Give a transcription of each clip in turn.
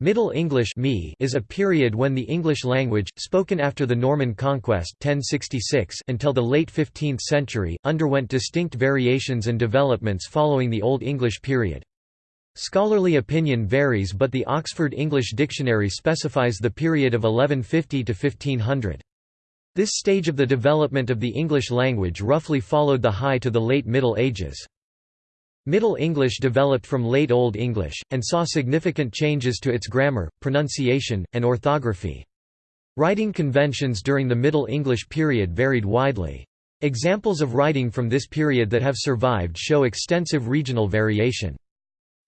Middle English is a period when the English language, spoken after the Norman conquest 1066 until the late 15th century, underwent distinct variations and developments following the Old English period. Scholarly opinion varies but the Oxford English Dictionary specifies the period of 1150 to 1500. This stage of the development of the English language roughly followed the High to the late Middle Ages. Middle English developed from Late Old English, and saw significant changes to its grammar, pronunciation, and orthography. Writing conventions during the Middle English period varied widely. Examples of writing from this period that have survived show extensive regional variation.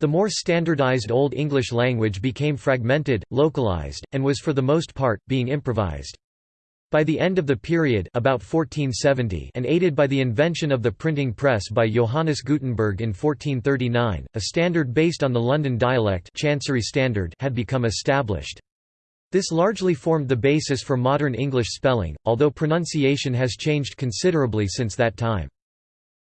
The more standardized Old English language became fragmented, localized, and was for the most part, being improvised. By the end of the period about 1470 and aided by the invention of the printing press by Johannes Gutenberg in 1439, a standard based on the London dialect Chancery Standard had become established. This largely formed the basis for modern English spelling, although pronunciation has changed considerably since that time.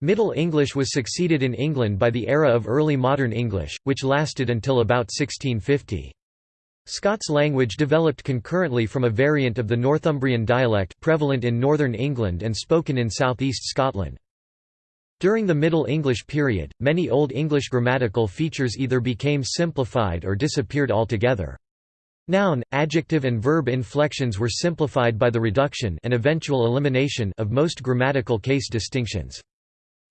Middle English was succeeded in England by the era of Early Modern English, which lasted until about 1650. Scots language developed concurrently from a variant of the Northumbrian dialect prevalent in northern England and spoken in southeast Scotland. During the Middle English period, many Old English grammatical features either became simplified or disappeared altogether. Noun, adjective and verb inflections were simplified by the reduction and eventual elimination of most grammatical case distinctions.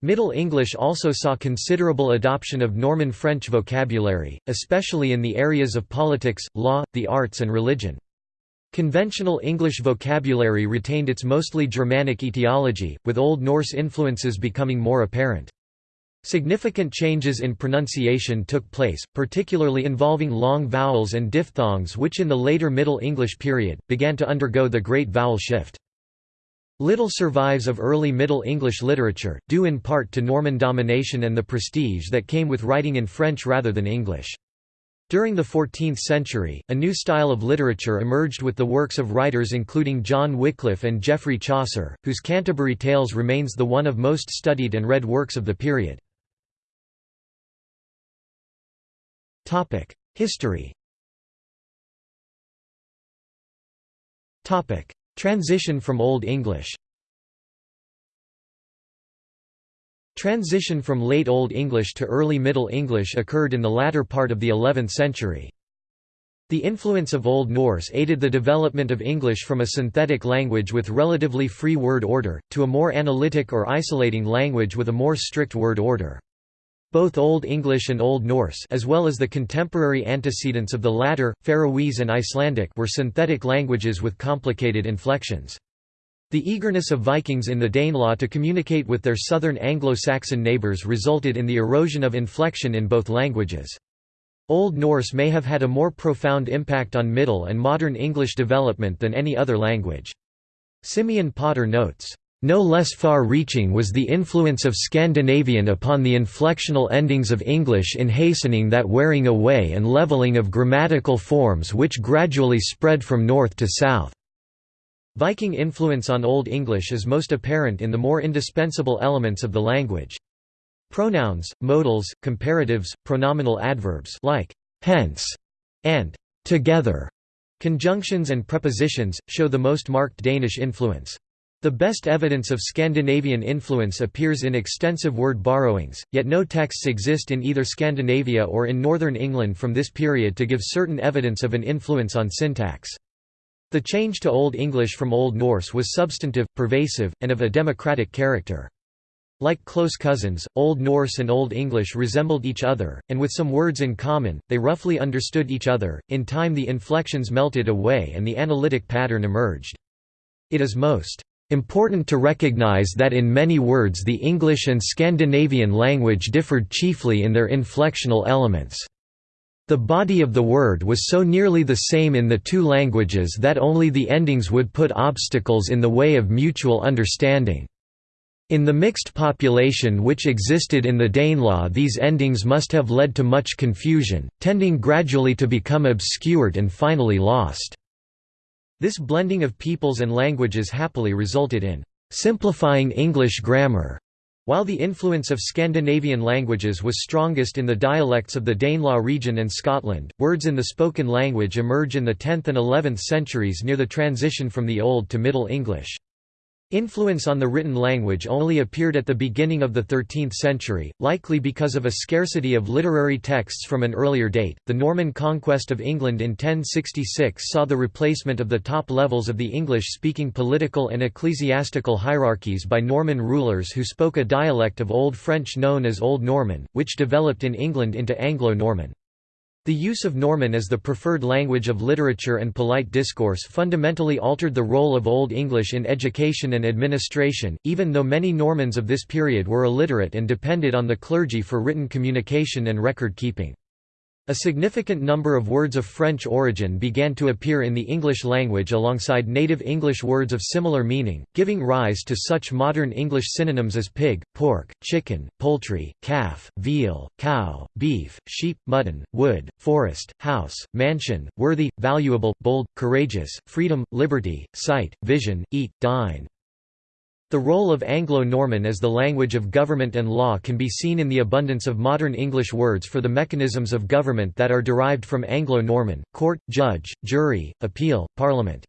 Middle English also saw considerable adoption of Norman French vocabulary, especially in the areas of politics, law, the arts and religion. Conventional English vocabulary retained its mostly Germanic etiology, with Old Norse influences becoming more apparent. Significant changes in pronunciation took place, particularly involving long vowels and diphthongs which in the later Middle English period, began to undergo the Great Vowel Shift. Little survives of early Middle English literature, due in part to Norman domination and the prestige that came with writing in French rather than English. During the 14th century, a new style of literature emerged with the works of writers including John Wycliffe and Geoffrey Chaucer, whose Canterbury Tales remains the one of most studied and read works of the period. History Transition from Old English Transition from Late Old English to Early Middle English occurred in the latter part of the 11th century. The influence of Old Norse aided the development of English from a synthetic language with relatively free word order, to a more analytic or isolating language with a more strict word order. Both Old English and Old Norse as well as the contemporary antecedents of the latter, Faroese and Icelandic were synthetic languages with complicated inflections. The eagerness of Vikings in the Danelaw to communicate with their southern Anglo-Saxon neighbours resulted in the erosion of inflection in both languages. Old Norse may have had a more profound impact on Middle and Modern English development than any other language. Simeon Potter notes, no less far-reaching was the influence of Scandinavian upon the inflectional endings of English in hastening that wearing away and leveling of grammatical forms which gradually spread from north to south. Viking influence on Old English is most apparent in the more indispensable elements of the language. Pronouns, modals, comparatives, pronominal adverbs like hence and together, conjunctions and prepositions, show the most marked Danish influence. The best evidence of Scandinavian influence appears in extensive word borrowings, yet no texts exist in either Scandinavia or in northern England from this period to give certain evidence of an influence on syntax. The change to Old English from Old Norse was substantive, pervasive, and of a democratic character. Like close cousins, Old Norse and Old English resembled each other, and with some words in common, they roughly understood each other. In time, the inflections melted away and the analytic pattern emerged. It is most Important to recognize that in many words the English and Scandinavian language differed chiefly in their inflectional elements. The body of the word was so nearly the same in the two languages that only the endings would put obstacles in the way of mutual understanding. In the mixed population which existed in the Danelaw these endings must have led to much confusion, tending gradually to become obscured and finally lost. This blending of peoples and languages happily resulted in simplifying English grammar. While the influence of Scandinavian languages was strongest in the dialects of the Danelaw region and Scotland, words in the spoken language emerge in the 10th and 11th centuries near the transition from the Old to Middle English. Influence on the written language only appeared at the beginning of the 13th century, likely because of a scarcity of literary texts from an earlier date. The Norman conquest of England in 1066 saw the replacement of the top levels of the English speaking political and ecclesiastical hierarchies by Norman rulers who spoke a dialect of Old French known as Old Norman, which developed in England into Anglo Norman. The use of Norman as the preferred language of literature and polite discourse fundamentally altered the role of Old English in education and administration, even though many Normans of this period were illiterate and depended on the clergy for written communication and record keeping. A significant number of words of French origin began to appear in the English language alongside native English words of similar meaning, giving rise to such modern English synonyms as pig, pork, chicken, poultry, calf, veal, cow, beef, sheep, mutton, wood, forest, house, mansion, worthy, valuable, bold, courageous, freedom, liberty, sight, vision, eat, dine, the role of Anglo-Norman as the language of government and law can be seen in the abundance of modern English words for the mechanisms of government that are derived from Anglo-Norman, court, judge, jury, appeal, parliament.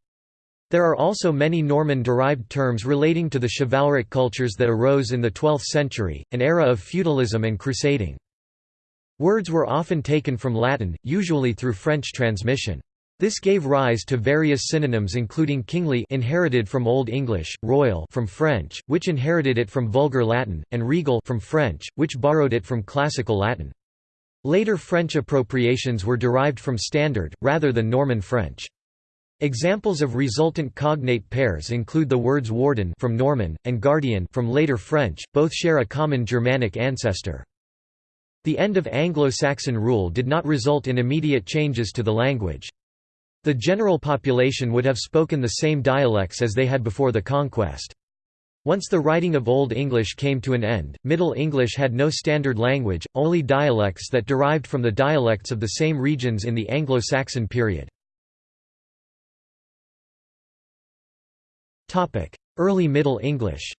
There are also many Norman-derived terms relating to the chivalric cultures that arose in the 12th century, an era of feudalism and crusading. Words were often taken from Latin, usually through French transmission. This gave rise to various synonyms including kingly inherited from Old English, royal from French, which inherited it from Vulgar Latin, and regal from French, which borrowed it from Classical Latin. Later French appropriations were derived from Standard, rather than Norman French. Examples of resultant cognate pairs include the words warden from Norman, and guardian from later French, both share a common Germanic ancestor. The end of Anglo-Saxon rule did not result in immediate changes to the language. The general population would have spoken the same dialects as they had before the conquest. Once the writing of Old English came to an end, Middle English had no standard language, only dialects that derived from the dialects of the same regions in the Anglo-Saxon period. Early Middle English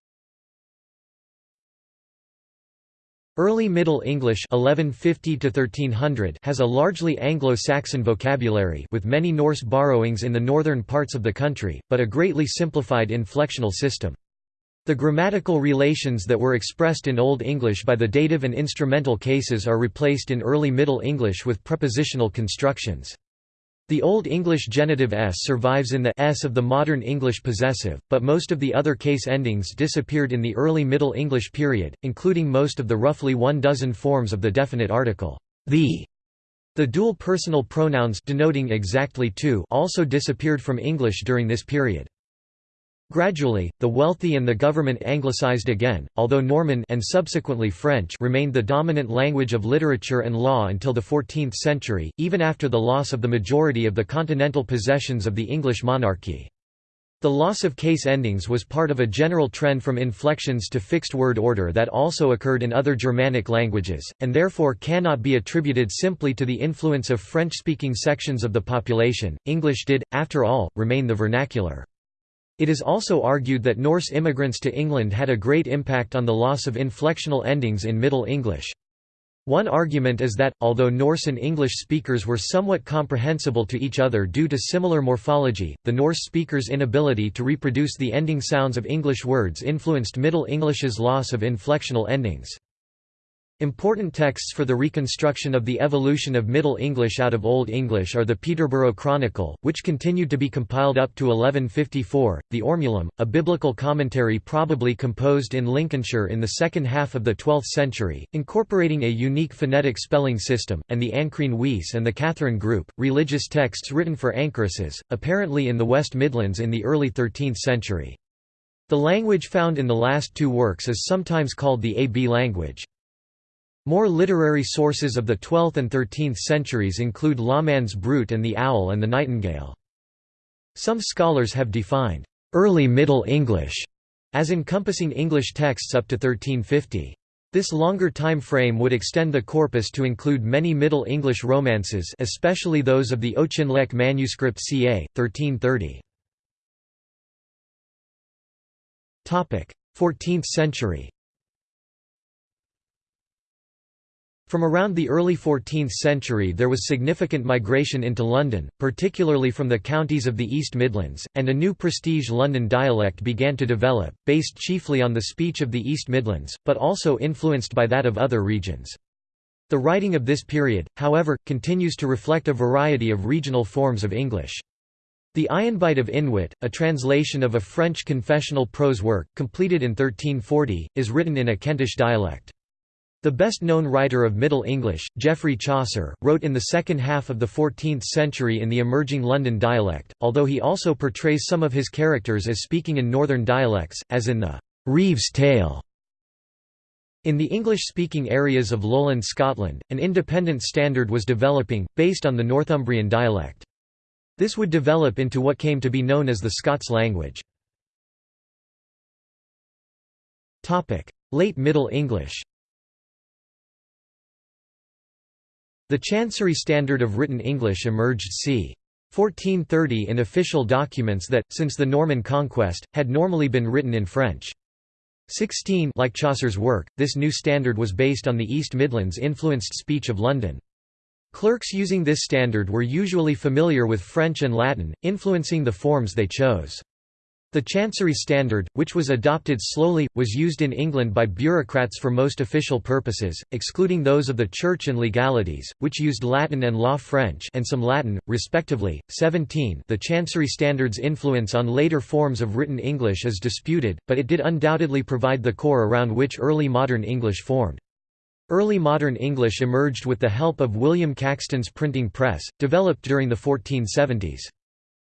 Early Middle English (1150–1300) has a largely Anglo-Saxon vocabulary with many Norse borrowings in the northern parts of the country, but a greatly simplified inflectional system. The grammatical relations that were expressed in Old English by the dative and instrumental cases are replaced in Early Middle English with prepositional constructions. The Old English genitive s survives in the s of the modern English possessive, but most of the other case endings disappeared in the early Middle English period, including most of the roughly one dozen forms of the definite article, the. The dual personal pronouns denoting exactly to also disappeared from English during this period. Gradually, the wealthy and the government anglicized again, although Norman and subsequently French remained the dominant language of literature and law until the 14th century, even after the loss of the majority of the continental possessions of the English monarchy. The loss of case endings was part of a general trend from inflections to fixed word order that also occurred in other Germanic languages, and therefore cannot be attributed simply to the influence of French-speaking sections of the population. English did, after all, remain the vernacular. It is also argued that Norse immigrants to England had a great impact on the loss of inflectional endings in Middle English. One argument is that, although Norse and English speakers were somewhat comprehensible to each other due to similar morphology, the Norse speakers' inability to reproduce the ending sounds of English words influenced Middle English's loss of inflectional endings. Important texts for the reconstruction of the evolution of Middle English out of Old English are the Peterborough Chronicle, which continued to be compiled up to 1154, the Ormulum, a biblical commentary probably composed in Lincolnshire in the second half of the 12th century, incorporating a unique phonetic spelling system, and the Ancrene Wisse and the Katherine Group, religious texts written for anchoresses, apparently in the West Midlands in the early 13th century. The language found in the last two works is sometimes called the AB language. More literary sources of the 12th and 13th centuries include Lawman's Brut and the Owl and the Nightingale. Some scholars have defined early Middle English as encompassing English texts up to 1350. This longer time frame would extend the corpus to include many Middle English romances especially those of the Auchinleck manuscript ca. 1330. 14th century From around the early 14th century there was significant migration into London, particularly from the counties of the East Midlands, and a new prestige London dialect began to develop, based chiefly on the speech of the East Midlands, but also influenced by that of other regions. The writing of this period, however, continues to reflect a variety of regional forms of English. The Ayenbite of Inwyt, a translation of a French confessional prose work, completed in 1340, is written in a Kentish dialect. The best-known writer of Middle English, Geoffrey Chaucer, wrote in the second half of the 14th century in the emerging London dialect, although he also portrays some of his characters as speaking in northern dialects, as in the «Reeve's Tale». In the English-speaking areas of lowland Scotland, an independent standard was developing, based on the Northumbrian dialect. This would develop into what came to be known as the Scots language. Late Middle English The Chancery Standard of Written English emerged c. 1430 in official documents that, since the Norman conquest, had normally been written in French. 16 like Chaucer's work, this new standard was based on the East Midlands influenced speech of London. Clerks using this standard were usually familiar with French and Latin, influencing the forms they chose. The Chancery Standard, which was adopted slowly, was used in England by bureaucrats for most official purposes, excluding those of the Church and legalities, which used Latin and law French and some Latin, respectively. 17 The Chancery Standard's influence on later forms of written English is disputed, but it did undoubtedly provide the core around which early modern English formed. Early modern English emerged with the help of William Caxton's printing press, developed during the 1470s.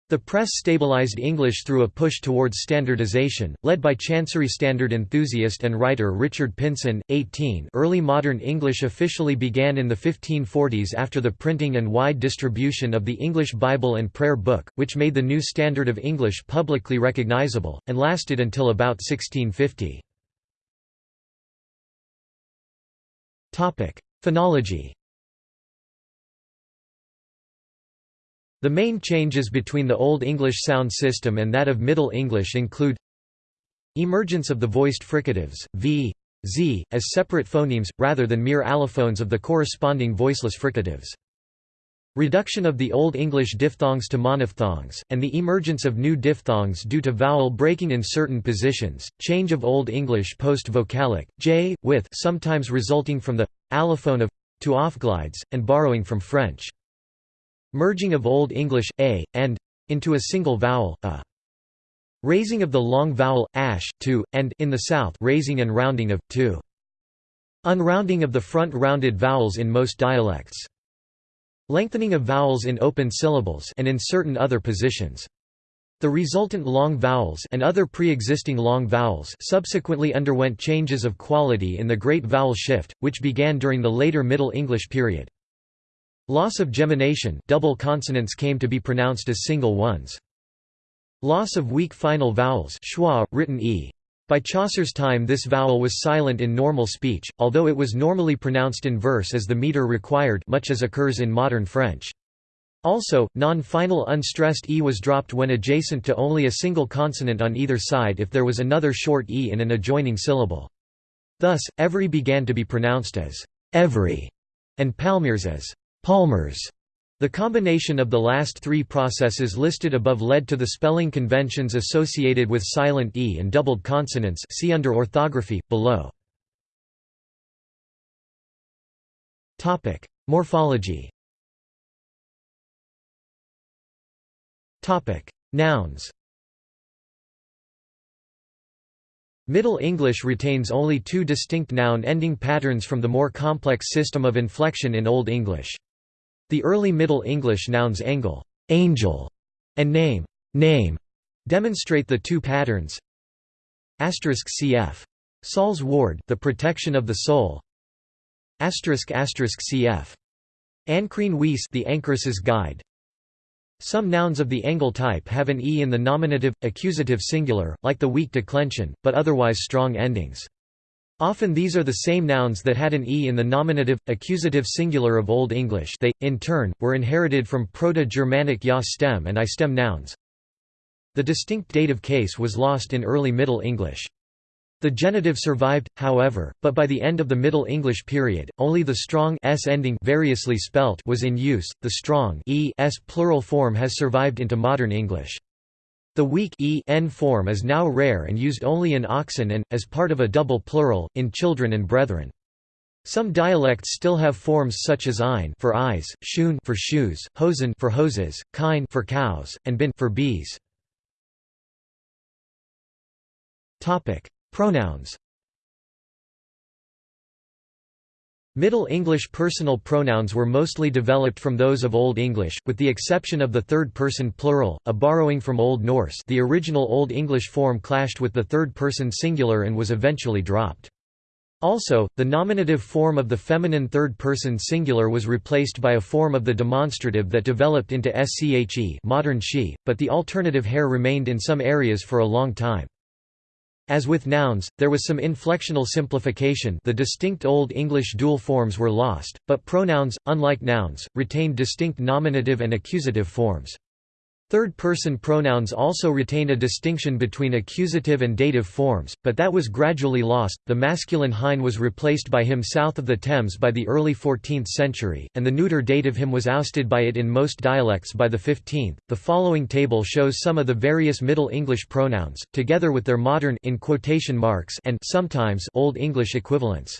The press stabilized English through a push towards standardization, led by Chancery Standard enthusiast and writer Richard Pynson. 18 Early modern English officially began in the 1540s after the printing and wide distribution of the English Bible and Prayer Book, which made the new standard of English publicly recognizable, and lasted until about 1650. Phonology The main changes between the Old English sound system and that of Middle English include Emergence of the voiced fricatives, v, z, as separate phonemes, rather than mere allophones of the corresponding voiceless fricatives. Reduction of the Old English diphthongs to monophthongs, and the emergence of new diphthongs due to vowel breaking in certain positions, change of Old English post-vocalic, j, with sometimes resulting from the allophone of to offglides, and borrowing from French. Merging of Old English, a, and into a single vowel, a. Raising of the long vowel, ash, to, and in the south raising and rounding of, to. Unrounding of the front rounded vowels in most dialects. Lengthening of vowels in open syllables and in certain other positions. The resultant long vowels and other pre-existing long vowels subsequently underwent changes of quality in the Great Vowel Shift, which began during the later Middle English period. Loss of gemination double consonants came to be pronounced as single ones. Loss of weak final vowels schwa, written e. By Chaucer's time this vowel was silent in normal speech, although it was normally pronounced in verse as the meter required much as occurs in modern French. Also, non-final unstressed e was dropped when adjacent to only a single consonant on either side if there was another short e in an adjoining syllable. Thus, every began to be pronounced as every, and palmeres as Palmers. The combination of the last three processes listed above led to the spelling conventions associated with silent e and doubled consonants see under orthography, below. Morphology Nouns Middle English retains only two distinct noun-ending patterns from the more complex system of inflection in Old English. The early Middle English nouns angle angel", and name name", demonstrate the two patterns. cf. Sawles Warde The Protection of the Soul cf. Ancrene The Anchoress's Guide Some nouns of the angle type have an e in the nominative, accusative singular, like the weak declension, but otherwise strong endings. Often these are the same nouns that had an e in the nominative, accusative singular of Old English they, in turn, were inherited from Proto-Germanic ja stem and I stem nouns. The distinct dative case was lost in early Middle English. The genitive survived, however, but by the end of the Middle English period, only the strong s ending variously spelt was in use. The strong e s plural form has survived into modern English. The weak e n form is now rare and used only in oxen and, as part of a double plural, in children and brethren. Some dialects still have forms such as ein for eyes, schoen for shoes, hosen for hoses, kine for cows, and bin for bees. Topic: Pronouns Middle English personal pronouns were mostly developed from those of Old English, with the exception of the third-person plural, a borrowing from Old Norse the original Old English form clashed with the third-person singular and was eventually dropped. Also, the nominative form of the feminine third-person singular was replaced by a form of the demonstrative that developed into sche modern she, but the alternative hair remained in some areas for a long time. As with nouns, there was some inflectional simplification the distinct Old English dual forms were lost, but pronouns, unlike nouns, retained distinct nominative and accusative forms. Third-person pronouns also retain a distinction between accusative and dative forms, but that was gradually lost. The masculine hine was replaced by him south of the Thames by the early 14th century, and the neuter dative him was ousted by it in most dialects by the 15th. The following table shows some of the various Middle English pronouns, together with their modern in quotation marks and sometimes Old English equivalents.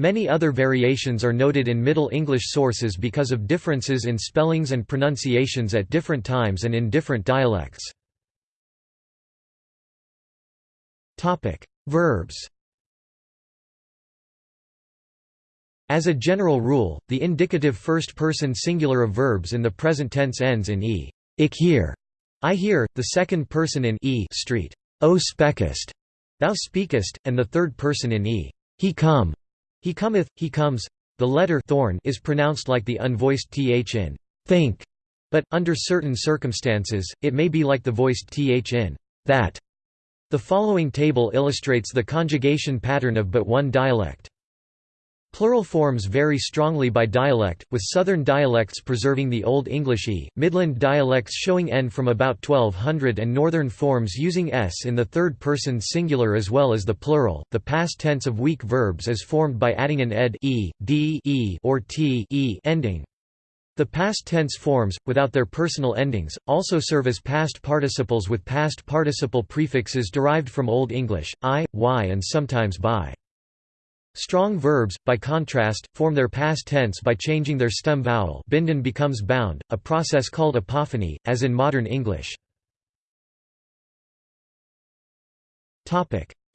Many other variations are noted in Middle English sources because of differences in spellings and pronunciations at different times and in different dialects. Verbs As a general rule, the indicative first-person singular of verbs in the present tense ends in e. Ik hear, I hear, the second person in e street, O speakest, thou speakest, and the third person in e. He come, he cometh, he comes. The letter thorn is pronounced like the unvoiced th in think, but, under certain circumstances, it may be like the voiced th in that. The following table illustrates the conjugation pattern of but one dialect. Plural forms vary strongly by dialect, with southern dialects preserving the Old English e, Midland dialects showing n from about 1200 and northern forms using s in the third person singular as well as the plural. The past tense of weak verbs is formed by adding an ed e, d e or t e ending. The past tense forms, without their personal endings, also serve as past participles with past participle prefixes derived from Old English, i, y and sometimes by. Strong verbs, by contrast, form their past tense by changing their stem vowel binden becomes bound, a process called apophony, as in modern English.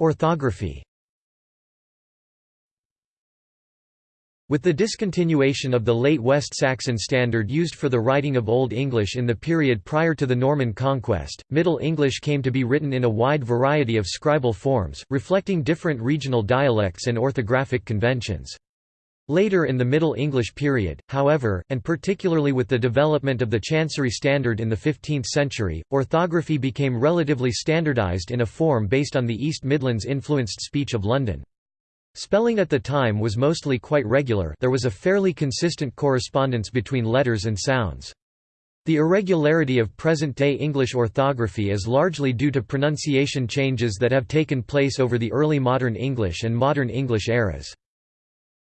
Orthography With the discontinuation of the late West Saxon standard used for the writing of Old English in the period prior to the Norman conquest, Middle English came to be written in a wide variety of scribal forms, reflecting different regional dialects and orthographic conventions. Later in the Middle English period, however, and particularly with the development of the Chancery Standard in the 15th century, orthography became relatively standardized in a form based on the East Midlands influenced speech of London. Spelling at the time was mostly quite regular there was a fairly consistent correspondence between letters and sounds. The irregularity of present-day English orthography is largely due to pronunciation changes that have taken place over the early Modern English and Modern English eras.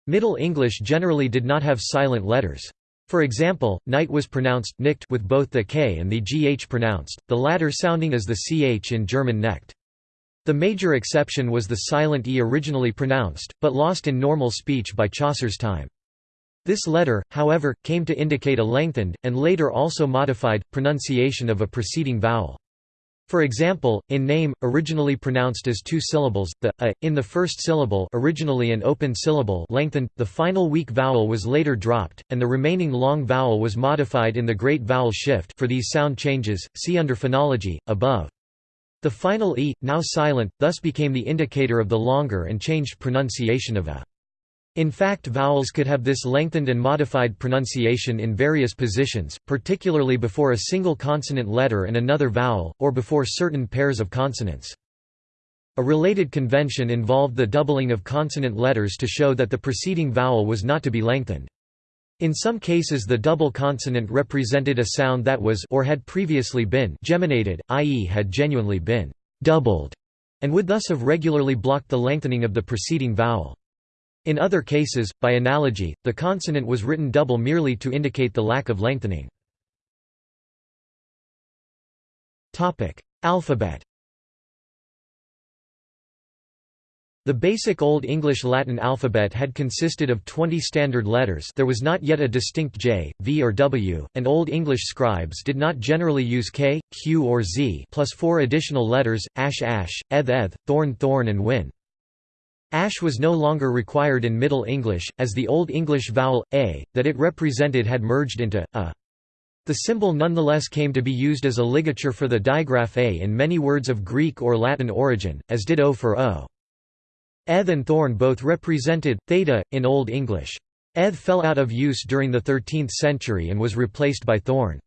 Middle English generally did not have silent letters. For example, night was pronounced nicht with both the k and the gh pronounced, the latter sounding as the ch in German necht. The major exception was the silent e originally pronounced, but lost in normal speech by Chaucer's time. This letter, however, came to indicate a lengthened, and later also modified, pronunciation of a preceding vowel. For example, in name, originally pronounced as two syllables, the a in the first syllable, originally an open syllable, lengthened. The final weak vowel was later dropped, and the remaining long vowel was modified in the great vowel shift. For these sound changes, see under phonology above. The final e, now silent, thus became the indicator of the longer and changed pronunciation of a. In fact vowels could have this lengthened and modified pronunciation in various positions, particularly before a single consonant letter and another vowel, or before certain pairs of consonants. A related convention involved the doubling of consonant letters to show that the preceding vowel was not to be lengthened. In some cases the double consonant represented a sound that was or had previously been geminated, i.e. had genuinely been doubled. and would thus have regularly blocked the lengthening of the preceding vowel. In other cases, by analogy, the consonant was written double merely to indicate the lack of lengthening. Alphabet The basic Old English Latin alphabet had consisted of 20 standard letters there was not yet a distinct J, V or W, and Old English scribes did not generally use K, Q or Z plus four additional letters, ash ash, eth eth, thorn thorn and wynn. Ash was no longer required in Middle English, as the Old English vowel, a, that it represented had merged into, a. The symbol nonetheless came to be used as a ligature for the digraph a in many words of Greek or Latin origin, as did o for o. Eth and thorn both represented, theta, in Old English. Eth fell out of use during the 13th century and was replaced by thorn.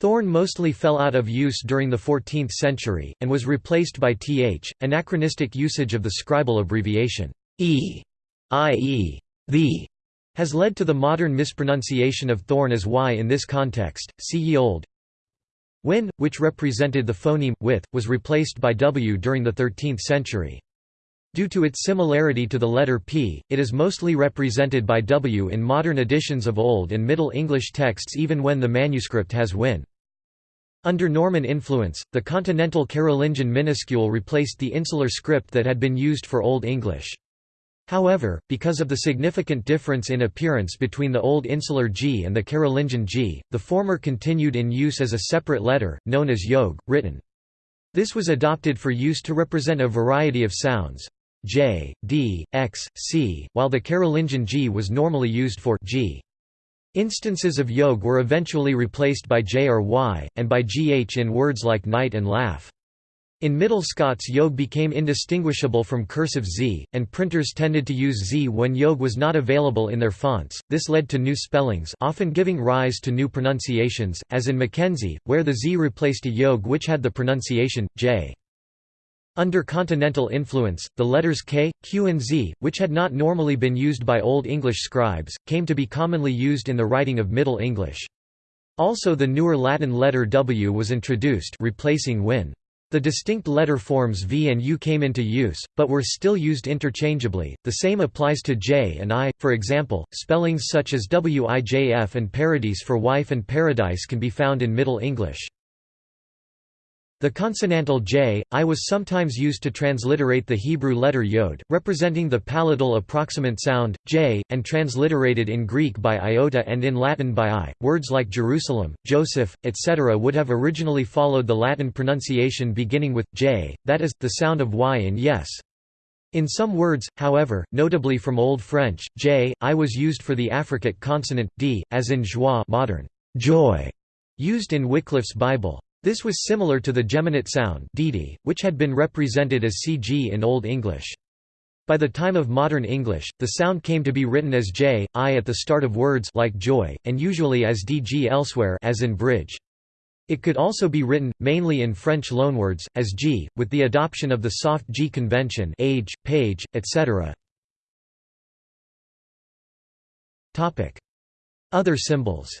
Thorn mostly fell out of use during the 14th century, and was replaced by th, anachronistic usage of the scribal abbreviation e, i.e. the, has led to the modern mispronunciation of thorn as y in this context, see ye old. Wynn, which represented the phoneme, with, was replaced by w during the 13th century. Due to its similarity to the letter P, it is mostly represented by W in modern editions of Old and Middle English texts even when the manuscript has wynn. Under Norman influence, the continental Carolingian minuscule replaced the insular script that had been used for Old English. However, because of the significant difference in appearance between the Old Insular G and the Carolingian G, the former continued in use as a separate letter, known as yogh, written. This was adopted for use to represent a variety of sounds, J, D, X, C, while the Carolingian G was normally used for G. Instances of yogh were eventually replaced by J or Y, and by GH in words like night and laugh. In Middle Scots yogh became indistinguishable from cursive Z, and printers tended to use Z when yogh was not available in their fonts. This led to new spellings often giving rise to new pronunciations, as in Mackenzie, where the Z replaced a yogh which had the pronunciation, J. Under continental influence, the letters K, Q and Z, which had not normally been used by Old English scribes, came to be commonly used in the writing of Middle English. Also the newer Latin letter W was introduced replacing wynn. The distinct letter forms V and U came into use, but were still used interchangeably. The same applies to J and I, for example, spellings such as WIJF and paradise for wife and paradise can be found in Middle English. The consonantal j, i was sometimes used to transliterate the Hebrew letter yod, representing the palatal approximant sound, j, and transliterated in Greek by iota and in Latin by i. Words like Jerusalem, Joseph, etc. would have originally followed the Latin pronunciation beginning with j, that is, the sound of y in yes. In some words, however, notably from Old French, j, i was used for the affricate consonant, d, as in joie modern joy, used in Wycliffe's Bible. This was similar to the geminate sound dd, which had been represented as cg in Old English. By the time of modern English, the sound came to be written as j, i at the start of words like joy, and usually as dg elsewhere as in bridge. It could also be written, mainly in French loanwords, as g, with the adoption of the soft g convention age, page, etc. Other symbols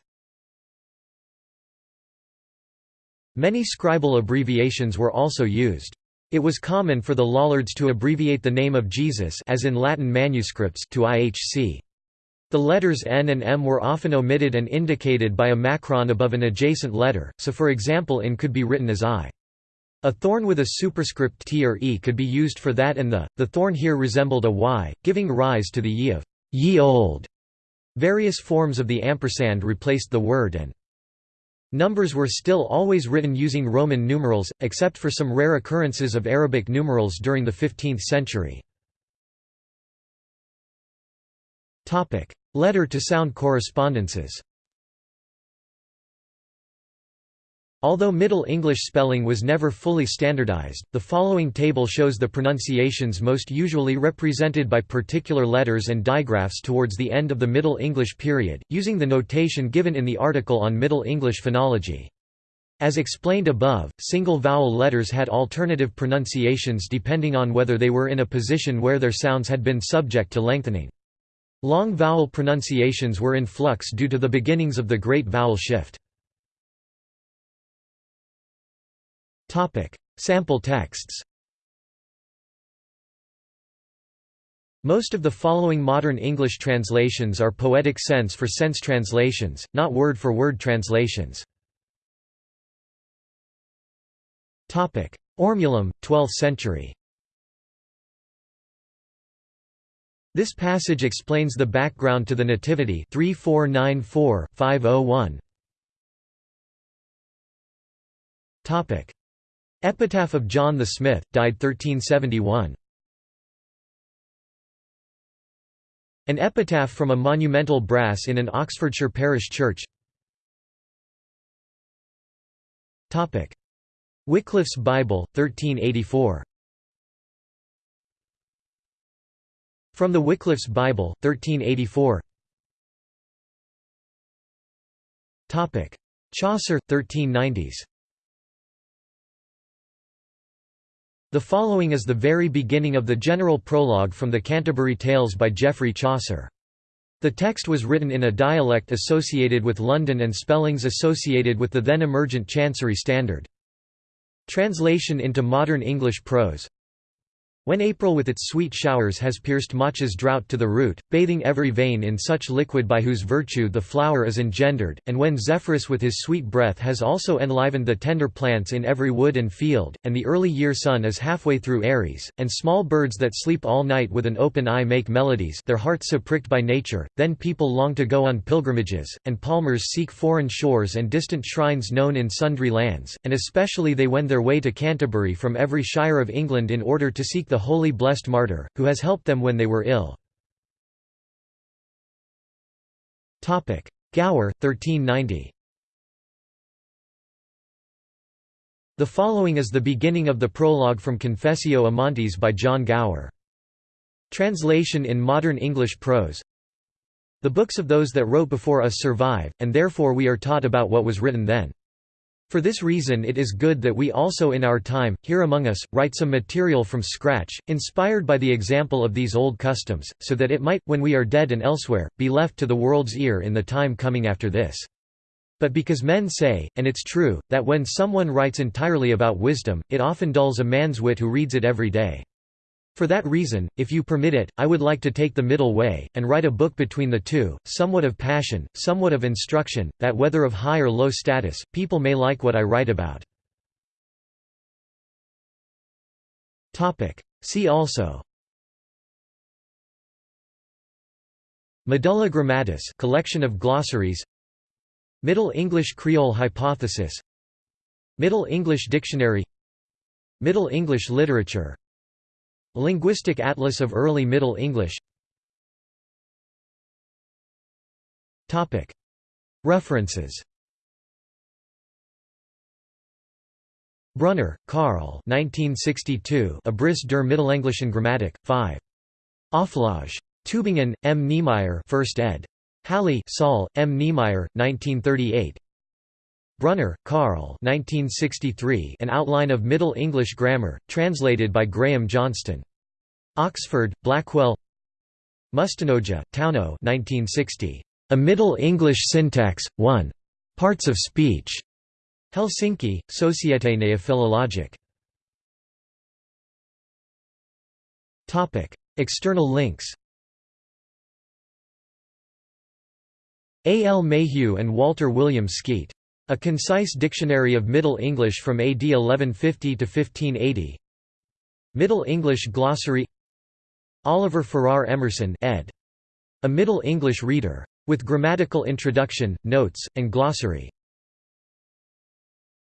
Many scribal abbreviations were also used. It was common for the Lollards to abbreviate the name of Jesus as in Latin manuscripts to IHC. The letters N and M were often omitted and indicated by a macron above an adjacent letter, so for example in could be written as I. A thorn with a superscript T or E could be used for that and the. The thorn here resembled a Y, giving rise to the ye of ye old. Various forms of the ampersand replaced the word and. Numbers were still always written using Roman numerals, except for some rare occurrences of Arabic numerals during the 15th century. Letter-to-sound correspondences Although Middle English spelling was never fully standardized, the following table shows the pronunciations most usually represented by particular letters and digraphs towards the end of the Middle English period, using the notation given in the article on Middle English phonology. As explained above, single vowel letters had alternative pronunciations depending on whether they were in a position where their sounds had been subject to lengthening. Long vowel pronunciations were in flux due to the beginnings of the Great Vowel Shift. Topic: Sample texts. Most of the following modern English translations are poetic sense for sense translations, not word-for-word -word translations. Ormulum, 12th century This passage explains the background to the Nativity 3494-501. Topic: Epitaph of John the Smith, died 1371. An epitaph from a monumental brass in an Oxfordshire parish church. Topic: Wycliffe's Bible, 1384. From the Wycliffe's Bible, 1384 Chaucer, 1390s The following is the very beginning of the general prologue from the Canterbury Tales by Geoffrey Chaucer. The text was written in a dialect associated with London and spellings associated with the then emergent Chancery Standard. Translation into modern English prose when April with its sweet showers has pierced March's drought to the root, bathing every vein in such liquid by whose virtue the flower is engendered, and when Zephyrus with his sweet breath has also enlivened the tender plants in every wood and field, and the early year sun is halfway through Aries, and small birds that sleep all night with an open eye make melodies their hearts so pricked by nature, then people long to go on pilgrimages, and palmers seek foreign shores and distant shrines known in sundry lands, and especially they wend their way to Canterbury from every shire of England in order to seek the holy blessed martyr, who has helped them when they were ill. Gower, 1390 The following is the beginning of the prologue from Confessio Amantis by John Gower. Translation in modern English prose The books of those that wrote before us survive, and therefore we are taught about what was written then. For this reason it is good that we also in our time, here among us, write some material from scratch, inspired by the example of these old customs, so that it might, when we are dead and elsewhere, be left to the world's ear in the time coming after this. But because men say, and it's true, that when someone writes entirely about wisdom, it often dulls a man's wit who reads it every day. For that reason, if you permit it, I would like to take the middle way, and write a book between the two, somewhat of passion, somewhat of instruction, that whether of high or low status, people may like what I write about. See also. Medulla Grammatice collection of glossaries. Middle English Creole hypothesis. Middle English Dictionary. Middle English literature Linguistic Atlas of Early Middle English References Brunner, Karl 1962 Abriss der Mittelenglischen Grammatik, 5. Auflage. Tübingen, M. Niemeyer 1st ed. Halle Saale, M. Niemeyer, 1938 Brunner, Karl 1963 An Outline of Middle English Grammar, translated by Graham Johnston. Oxford, Blackwell Mustanoja, Tauno 1960. A Middle English Syntax, 1. Parts of Speech. Helsinki, Société Néophilologique. External links A. L. Mayhew and Walter William Skeat a concise dictionary of Middle English from AD 1150 to 1580. Middle English glossary Oliver Farrar Emerson ed. A Middle English Reader. With grammatical introduction, notes, and glossary.